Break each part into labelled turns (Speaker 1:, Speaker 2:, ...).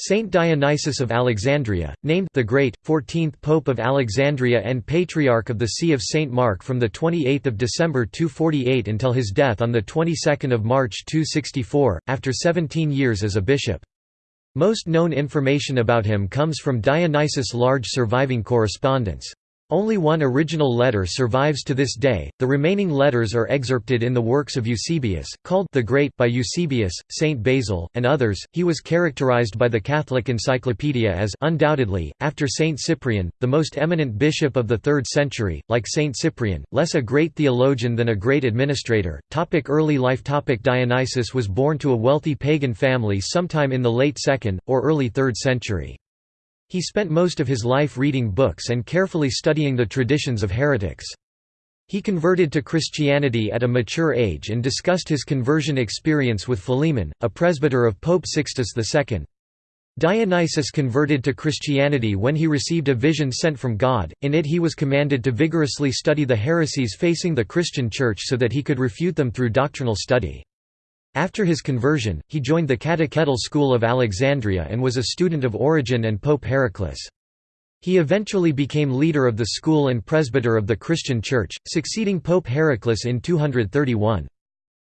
Speaker 1: Saint Dionysius of Alexandria, named the Great, 14th Pope of Alexandria and Patriarch of the See of St. Mark from 28 December 248 until his death on of March 264, after 17 years as a bishop. Most known information about him comes from Dionysius' large surviving correspondence. Only one original letter survives to this day, the remaining letters are excerpted in the works of Eusebius, called the Great by Eusebius, Saint Basil, and others. He was characterized by the Catholic Encyclopedia as undoubtedly, after Saint Cyprian, the most eminent bishop of the 3rd century, like Saint Cyprian, less a great theologian than a great administrator. Topic early life Topic Dionysius was born to a wealthy pagan family sometime in the late 2nd, or early 3rd century. He spent most of his life reading books and carefully studying the traditions of heretics. He converted to Christianity at a mature age and discussed his conversion experience with Philemon, a presbyter of Pope Sixtus II. Dionysius converted to Christianity when he received a vision sent from God, in it he was commanded to vigorously study the heresies facing the Christian Church so that he could refute them through doctrinal study. After his conversion, he joined the Catechetical School of Alexandria and was a student of Origen and Pope Heraclas. He eventually became leader of the school and presbyter of the Christian Church, succeeding Pope Heraclas in 231.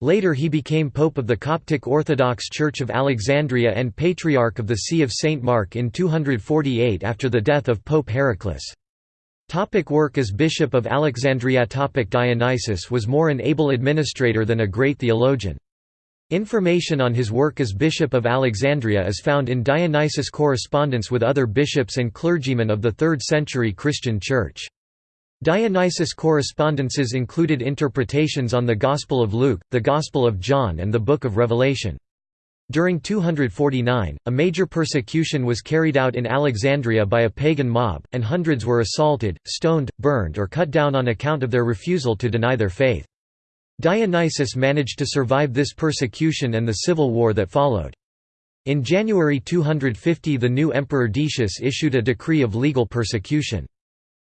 Speaker 1: Later he became Pope of the Coptic Orthodox Church of Alexandria and Patriarch of the See of St. Mark in 248 after the death of Pope Heraclas. Topic work as Bishop of Alexandria Topic Dionysius was more an able administrator than a great theologian. Information on his work as Bishop of Alexandria is found in Dionysius' correspondence with other bishops and clergymen of the 3rd century Christian Church. Dionysius' correspondences included interpretations on the Gospel of Luke, the Gospel of John and the Book of Revelation. During 249, a major persecution was carried out in Alexandria by a pagan mob, and hundreds were assaulted, stoned, burned or cut down on account of their refusal to deny their faith. Dionysius managed to survive this persecution and the civil war that followed. In January 250 the new emperor Decius issued a decree of legal persecution.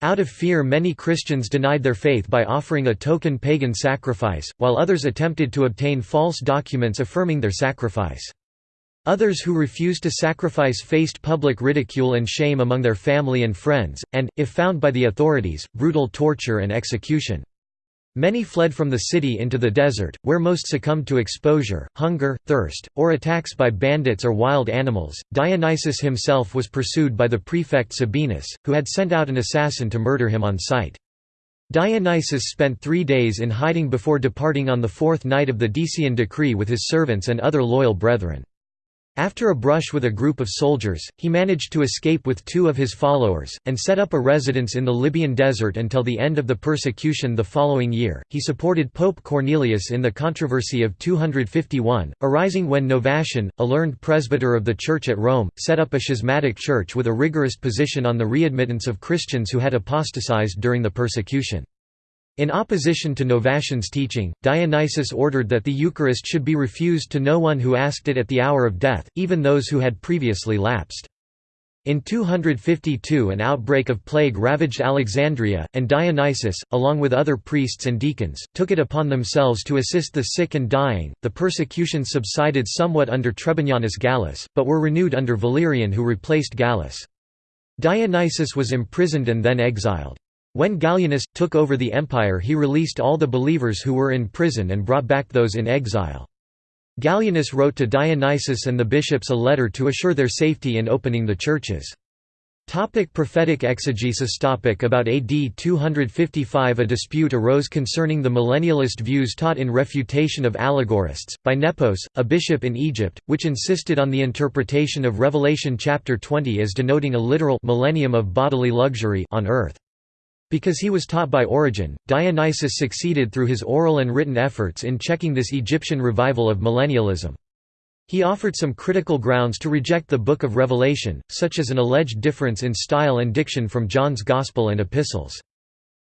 Speaker 1: Out of fear many Christians denied their faith by offering a token pagan sacrifice, while others attempted to obtain false documents affirming their sacrifice. Others who refused to sacrifice faced public ridicule and shame among their family and friends, and, if found by the authorities, brutal torture and execution. Many fled from the city into the desert, where most succumbed to exposure, hunger, thirst, or attacks by bandits or wild animals. Dionysius himself was pursued by the prefect Sabinus, who had sent out an assassin to murder him on sight. Dionysius spent three days in hiding before departing on the fourth night of the Decian decree with his servants and other loyal brethren. After a brush with a group of soldiers, he managed to escape with two of his followers, and set up a residence in the Libyan desert until the end of the persecution the following year. He supported Pope Cornelius in the controversy of 251, arising when Novatian, a learned presbyter of the Church at Rome, set up a schismatic church with a rigorous position on the readmittance of Christians who had apostatized during the persecution. In opposition to Novatian's teaching, Dionysius ordered that the Eucharist should be refused to no one who asked it at the hour of death, even those who had previously lapsed. In 252 an outbreak of plague ravaged Alexandria, and Dionysius, along with other priests and deacons, took it upon themselves to assist the sick and dying. The persecution subsided somewhat under Trebonianus Gallus, but were renewed under Valerian who replaced Gallus. Dionysius was imprisoned and then exiled. When Gallienus, took over the empire he released all the believers who were in prison and brought back those in exile. Gallienus wrote to Dionysius and the bishops a letter to assure their safety in opening the churches. Topic prophetic exegesis Topic About AD 255 A dispute arose concerning the millennialist views taught in Refutation of Allegorists, by Nepos, a bishop in Egypt, which insisted on the interpretation of Revelation chapter 20 as denoting a literal millennium of bodily luxury on earth. Because he was taught by Origen, Dionysius succeeded through his oral and written efforts in checking this Egyptian revival of millennialism. He offered some critical grounds to reject the Book of Revelation, such as an alleged difference in style and diction from John's Gospel and Epistles.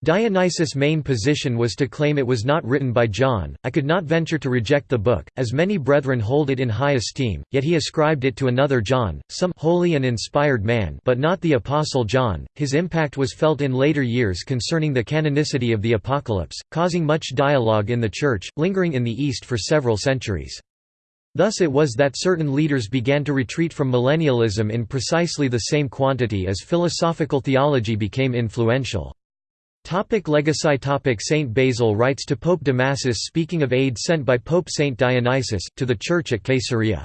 Speaker 1: Dionysius' main position was to claim it was not written by John. I could not venture to reject the book, as many brethren hold it in high esteem, yet he ascribed it to another John, some holy and inspired man, but not the apostle John. His impact was felt in later years concerning the canonicity of the Apocalypse, causing much dialogue in the church, lingering in the East for several centuries. Thus it was that certain leaders began to retreat from millennialism in precisely the same quantity as philosophical theology became influential. Topic legacy topic Saint Basil writes to Pope Damasus speaking of aid sent by Pope Saint Dionysius, to the Church at Caesarea.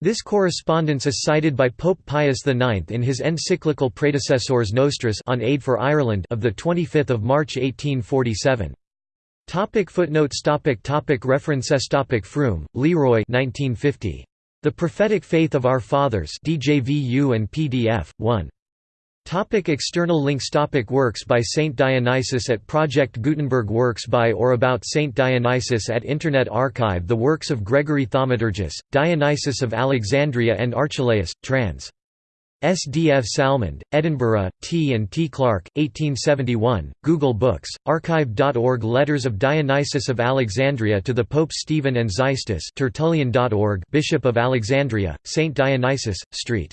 Speaker 1: This correspondence is cited by Pope Pius IX in his encyclical Praedecessores Nostros on aid for Ireland of 25 March 1847. Topic footnotes topic topic References topic Froom, Leroy 1950. The Prophetic Faith of Our Fathers DJVU and PDF, 1. Topic external links Topic Works by Saint Dionysius at Project Gutenberg Works by or about Saint Dionysius at Internet Archive The works of Gregory Thaumaturgus, Dionysius of Alexandria and Archelaus, trans. SDF Salmond, Edinburgh, T. and T. Clark, 1871, Google Books, archive.org Letters of Dionysius of Alexandria to the Pope Stephen and Xystus Tertullian.org Bishop of Alexandria, St. Dionysius, St.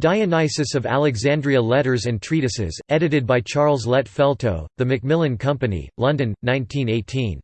Speaker 1: Dionysius of Alexandria Letters and Treatises, edited by Charles Lett Feltoe, The Macmillan Company, London, 1918.